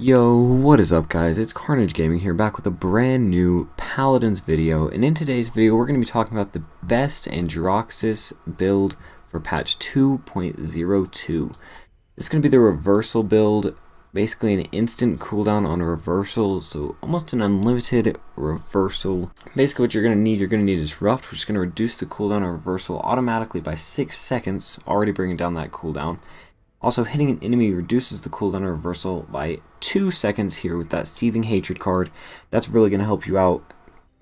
Yo, what is up guys? It's Carnage Gaming here back with a brand new Paladins video and in today's video we're going to be talking about the best Androxus build for patch 2.02. This is going to be the reversal build, basically an instant cooldown on a reversal, so almost an unlimited reversal. Basically what you're going to need, you're going to need Disrupt, which is going to reduce the cooldown on reversal automatically by 6 seconds, already bringing down that cooldown. Also, hitting an enemy reduces the cooldown of reversal by 2 seconds here with that Seething Hatred card. That's really going to help you out.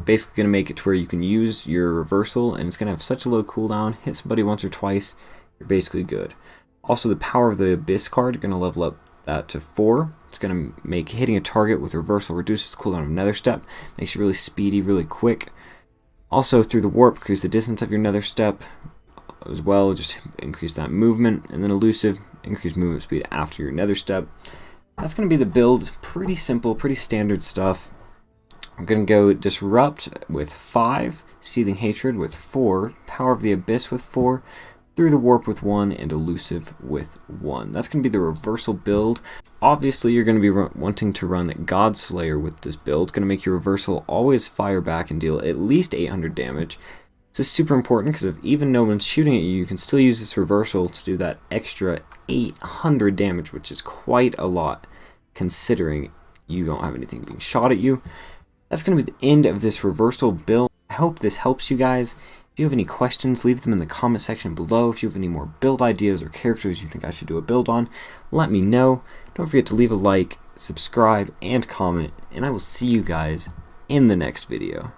Basically going to make it to where you can use your reversal and it's going to have such a low cooldown. Hit somebody once or twice, you're basically good. Also, the Power of the Abyss card, going to level up that to 4. It's going to make hitting a target with reversal reduces the cooldown of Nether Step. Makes you really speedy, really quick. Also, through the Warp, increase the distance of your Nether Step as well, just increase that movement. And then Elusive, increase movement speed after your nether step. That's going to be the build. Pretty simple, pretty standard stuff. I'm going to go Disrupt with 5, Seething Hatred with 4, Power of the Abyss with 4, Through the Warp with 1, and Elusive with 1. That's going to be the reversal build. Obviously, you're going to be wanting to run Godslayer with this build. It's going to make your reversal always fire back and deal at least 800 damage. This is super important because if even no one's shooting at you, you can still use this reversal to do that extra 800 damage, which is quite a lot considering you don't have anything being shot at you. That's going to be the end of this reversal build. I hope this helps you guys. If you have any questions, leave them in the comment section below. If you have any more build ideas or characters you think I should do a build on, let me know. Don't forget to leave a like, subscribe, and comment, and I will see you guys in the next video.